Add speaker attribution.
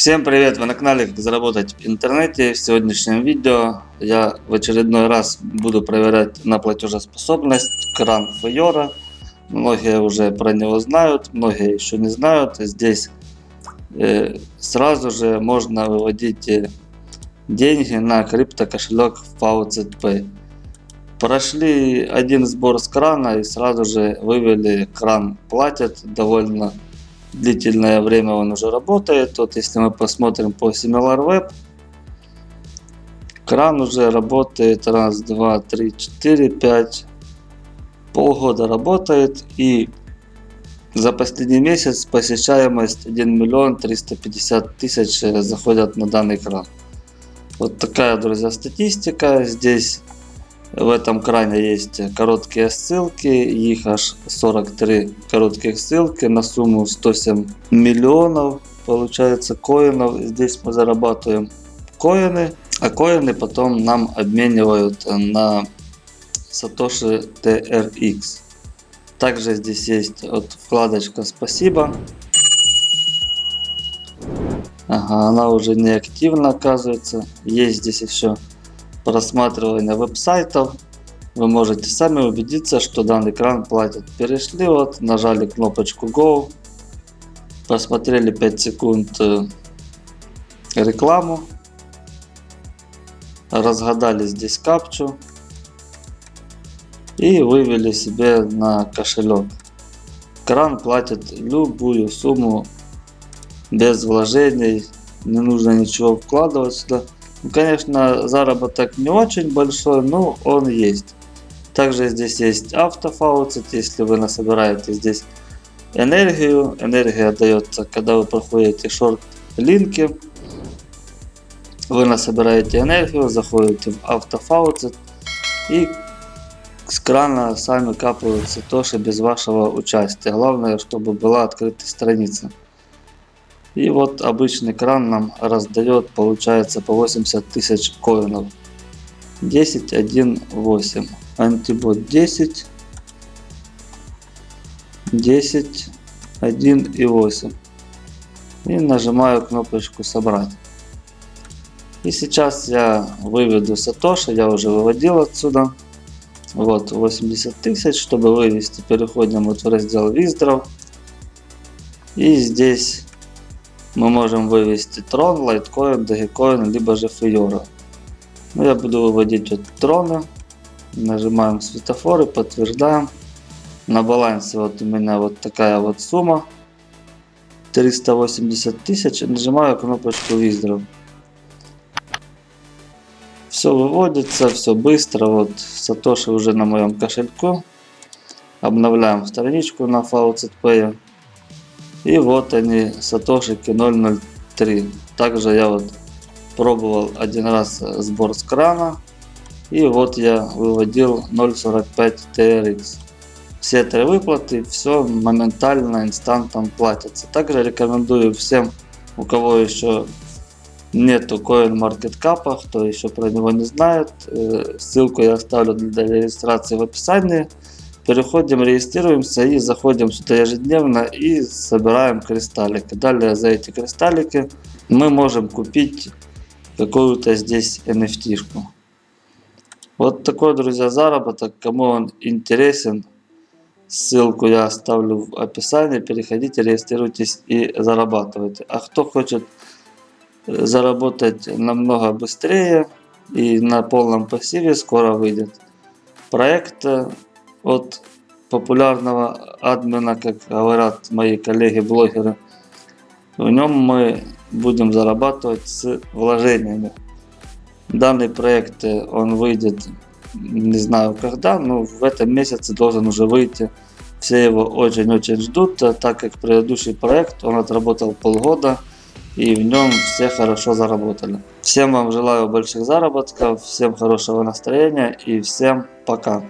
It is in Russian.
Speaker 1: Всем привет! Вы на канале Как заработать в интернете. В сегодняшнем видео я в очередной раз буду проверять на платежеспособность кран Файора. Многие уже про него знают, многие еще не знают. Здесь э, сразу же можно выводить э, деньги на криптокошелек FaucetPay. Прошли один сбор с крана и сразу же вывели кран платят довольно длительное время он уже работает. Вот если мы посмотрим по SimilarWeb, кран уже работает раз, два, три, четыре, пять, полгода работает и за последний месяц посещаемость 1 миллион 350 тысяч заходят на данный кран. Вот такая, друзья, статистика. Здесь в этом кране есть короткие ссылки, их аж 43 коротких ссылки на сумму 107 миллионов получается коинов. Здесь мы зарабатываем коины, а коины потом нам обменивают на Satoshi TRX. Также здесь есть вот вкладочка «Спасибо». Ага, она уже не активна оказывается. Есть здесь еще просматривания веб-сайтов вы можете сами убедиться, что данный кран платит. Перешли, вот, нажали кнопочку Go, посмотрели 5 секунд э, рекламу, разгадали здесь капчу и вывели себе на кошелек. Кран платит любую сумму без вложений, не нужно ничего вкладывать сюда. Конечно, заработок не очень большой, но он есть. Также здесь есть автофауцет, если вы насобираете здесь энергию. Энергия дается, когда вы проходите шорт-линки. Вы насобираете энергию, заходите в автофауцет и с крана сами капаются тоже без вашего участия. Главное, чтобы была открыта страница. И вот обычный кран нам раздает, получается, по 80 тысяч коинов. 10, 1, 8. Антибот 10, 10, 1 и 8. И нажимаю кнопочку собрать. И сейчас я выведу Сатоши, я уже выводил отсюда. Вот 80 тысяч, чтобы вывести, переходим вот в раздел Виздров. И здесь мы можем вывести Трон, Лайткоин, Dogecoin, либо же Фиора. Ну, я буду выводить вот троны. Нажимаем светофоры, подтверждаем. На балансе вот у меня вот такая вот сумма. 380 тысяч. Нажимаю кнопочку Withdraw. Все выводится, все быстро. Вот Сатоши уже на моем кошельку. Обновляем страничку на FaucetPay. И вот они, сатошики 003. Также я вот пробовал один раз сбор с крана. И вот я выводил 0.45 TRX. Все три выплаты, все моментально, инстантом платятся. Также рекомендую всем, у кого еще нету CoinMarketCap, кто еще про него не знает, э, ссылку я оставлю для регистрации в описании. Переходим, регистрируемся и заходим сюда ежедневно и собираем кристаллики. Далее за эти кристаллики мы можем купить какую-то здесь NFT. -шку. Вот такой, друзья, заработок. Кому он интересен, ссылку я оставлю в описании. Переходите, регистрируйтесь и зарабатывайте. А кто хочет э, заработать намного быстрее и на полном пассиве, скоро выйдет проект э, от популярного админа, как говорят мои коллеги-блогеры. В нем мы будем зарабатывать с вложениями. Данный проект он выйдет не знаю когда, но в этом месяце должен уже выйти. Все его очень-очень ждут, так как предыдущий проект он отработал полгода и в нем все хорошо заработали. Всем вам желаю больших заработков, всем хорошего настроения и всем пока.